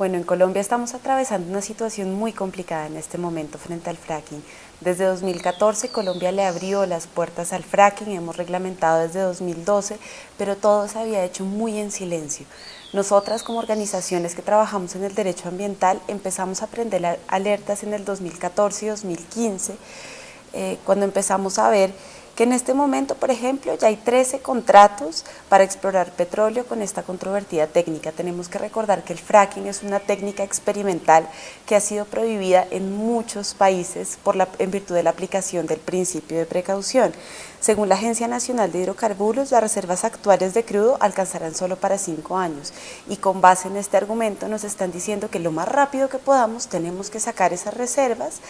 Bueno, en Colombia estamos atravesando una situación muy complicada en este momento frente al fracking. Desde 2014 Colombia le abrió las puertas al fracking, hemos reglamentado desde 2012, pero todo se había hecho muy en silencio. Nosotras como organizaciones que trabajamos en el derecho ambiental empezamos a prender alertas en el 2014 y 2015, eh, cuando empezamos a ver que en este momento, por ejemplo, ya hay 13 contratos para explorar petróleo con esta controvertida técnica. Tenemos que recordar que el fracking es una técnica experimental que ha sido prohibida en muchos países por la, en virtud de la aplicación del principio de precaución. Según la Agencia Nacional de Hidrocarburos, las reservas actuales de crudo alcanzarán solo para cinco años y con base en este argumento nos están diciendo que lo más rápido que podamos tenemos que sacar esas reservas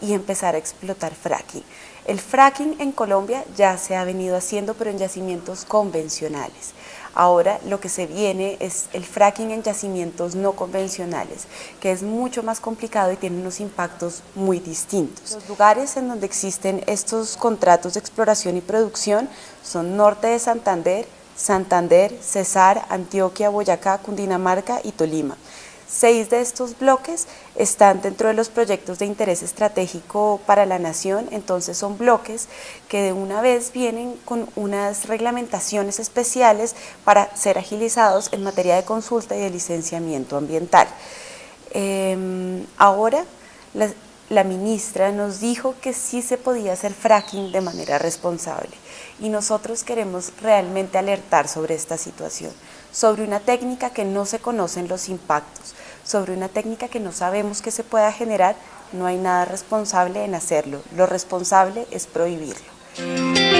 y empezar a explotar fracking. El fracking en Colombia ya se ha venido haciendo, pero en yacimientos convencionales. Ahora lo que se viene es el fracking en yacimientos no convencionales, que es mucho más complicado y tiene unos impactos muy distintos. Los lugares en donde existen estos contratos de exploración y producción son norte de Santander, Santander, Cesar, Antioquia, Boyacá, Cundinamarca y Tolima. Seis de estos bloques están dentro de los proyectos de interés estratégico para la nación, entonces son bloques que de una vez vienen con unas reglamentaciones especiales para ser agilizados en materia de consulta y de licenciamiento ambiental. Em, ahora, la, la ministra nos dijo que sí se podía hacer fracking de manera responsable. Y nosotros queremos realmente alertar sobre esta situación, sobre una técnica que no se conocen los impactos, sobre una técnica que no sabemos que se pueda generar, no hay nada responsable en hacerlo, lo responsable es prohibirlo.